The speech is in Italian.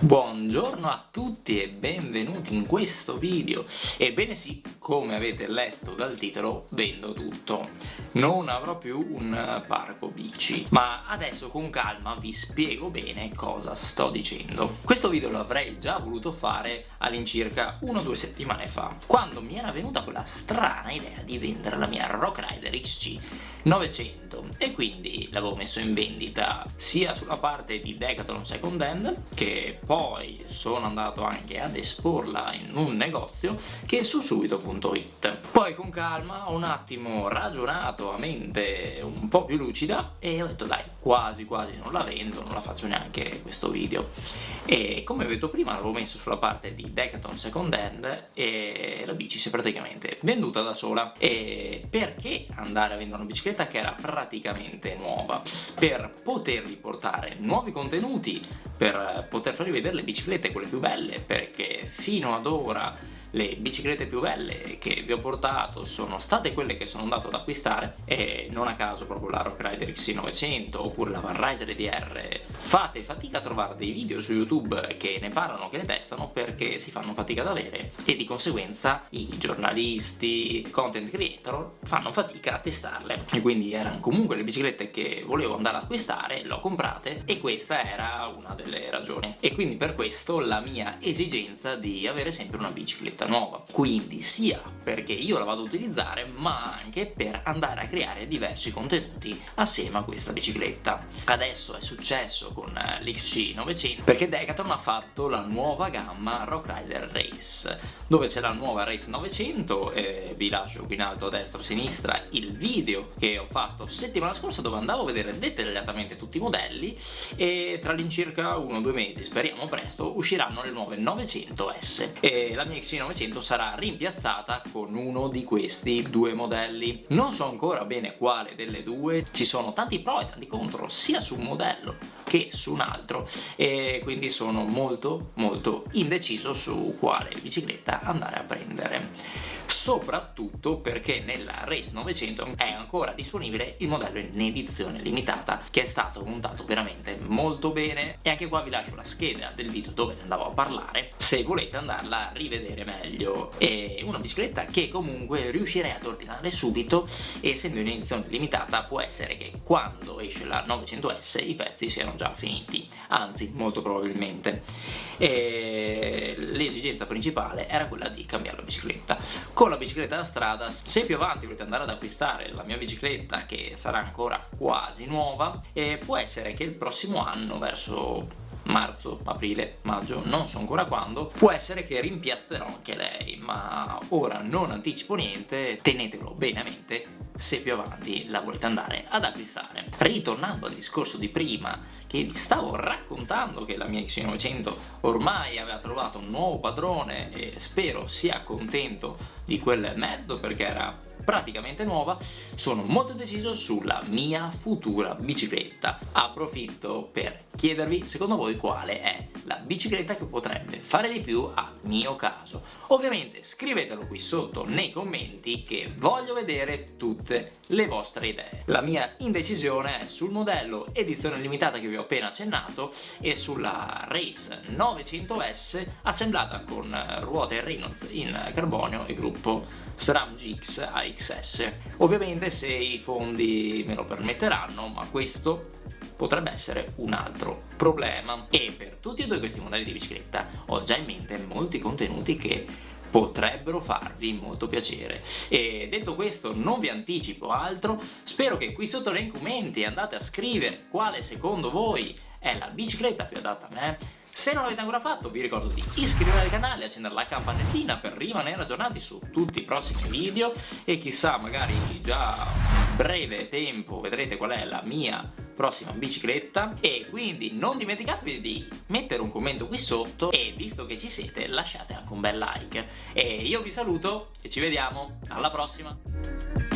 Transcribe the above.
Buongiorno a tutti e benvenuti in questo video. Ebbene sì, come avete letto dal titolo, vendo tutto. Non avrò più un parco bici, ma adesso con calma vi spiego bene cosa sto dicendo. Questo video lo avrei già voluto fare all'incirca una o due settimane fa, quando mi era venuta quella strana idea di vendere la mia Rock Rider XC 900 e quindi l'avevo messo in vendita sia sulla parte di Decathlon Second Hand che poi sono andato anche ad esporla in un negozio che è su subito.it poi con calma ho un attimo ragionato a mente un po' più lucida e ho detto dai quasi quasi non la vendo non la faccio neanche questo video. E come ho detto prima l'avevo messo sulla parte di Decathlon Second Hand e la bici si è praticamente venduta da sola. E perché andare a vendere una bicicletta che era praticamente nuova? Per potervi portare nuovi contenuti per poter farvi vedere le biciclette quelle più belle perché fino ad ora le biciclette più belle che vi ho portato sono state quelle che sono andato ad acquistare e non a caso proprio la Rock Rider XC900 oppure la Van Riser EDR fate fatica a trovare dei video su YouTube che ne parlano, che ne testano perché si fanno fatica ad avere e di conseguenza i giornalisti, i content creator fanno fatica a testarle. E quindi erano comunque le biciclette che volevo andare ad acquistare, l'ho comprate e questa era una delle ragioni. E quindi per questo la mia esigenza di avere sempre una bicicletta nuova. Quindi sia perché io la vado a utilizzare ma anche per andare a creare diversi contenuti assieme a questa bicicletta. Adesso è successo con eh, l'XC900 perché Decathlon ha fatto la nuova gamma Rock Rider Race dove c'è la nuova Race 900 e vi lascio qui in alto a destra o a sinistra il video che ho fatto settimana scorsa dove andavo a vedere dettagliatamente tutti i modelli e tra l'incirca uno o due mesi speriamo presto usciranno le nuove 900S e la mia XC900 1900 sarà rimpiazzata con uno di questi due modelli. Non so ancora bene quale delle due ci sono tanti pro e tanti contro sia su un modello che su un altro. E quindi sono molto molto indeciso su quale bicicletta andare a prendere. Soprattutto perché nella Race 900 è ancora disponibile il modello in edizione limitata che è stato montato veramente molto bene. E anche qua vi lascio la scheda del video dove ne andavo a parlare se volete andarla a rivedere meglio. È una bicicletta che comunque riuscirei ad ordinare subito essendo in edizione limitata può essere che quando esce la 900S i pezzi siano già finiti anzi molto probabilmente. L'esigenza principale era quella di cambiare la bicicletta. Con la bicicletta da strada se più avanti volete andare ad acquistare la mia bicicletta che sarà ancora quasi nuova eh, può essere che il prossimo anno verso marzo, aprile, maggio, non so ancora quando, può essere che rimpiazzerò anche lei, ma ora non anticipo niente, tenetelo bene a mente se più avanti la volete andare ad acquistare. Ritornando al discorso di prima, che vi stavo raccontando che la mia X900 ormai aveva trovato un nuovo padrone e spero sia contento di quel mezzo perché era praticamente nuova, sono molto deciso sulla mia futura bicicletta. Approfitto per chiedervi secondo voi quale è la bicicletta che potrebbe fare di più al mio caso. Ovviamente scrivetelo qui sotto nei commenti che voglio vedere tutte le vostre idee. La mia indecisione è sul modello edizione limitata che vi ho appena accennato e sulla Race 900S assemblata con ruote Reynolds in carbonio e gruppo SRAM GX AXS. Ovviamente se i fondi me lo permetteranno, ma questo potrebbe essere un altro problema. E per tutti e due questi modelli di bicicletta ho già in mente molti contenuti che potrebbero farvi molto piacere. E detto questo non vi anticipo altro. Spero che qui sotto nei commenti andate a scrivere quale secondo voi è la bicicletta più adatta a me se non l'avete ancora fatto vi ricordo di iscrivervi al canale, accendere la campanellina per rimanere aggiornati su tutti i prossimi video. E chissà magari già breve tempo vedrete qual è la mia prossima bicicletta. E quindi non dimenticatevi di mettere un commento qui sotto e visto che ci siete lasciate anche un bel like. E io vi saluto e ci vediamo. Alla prossima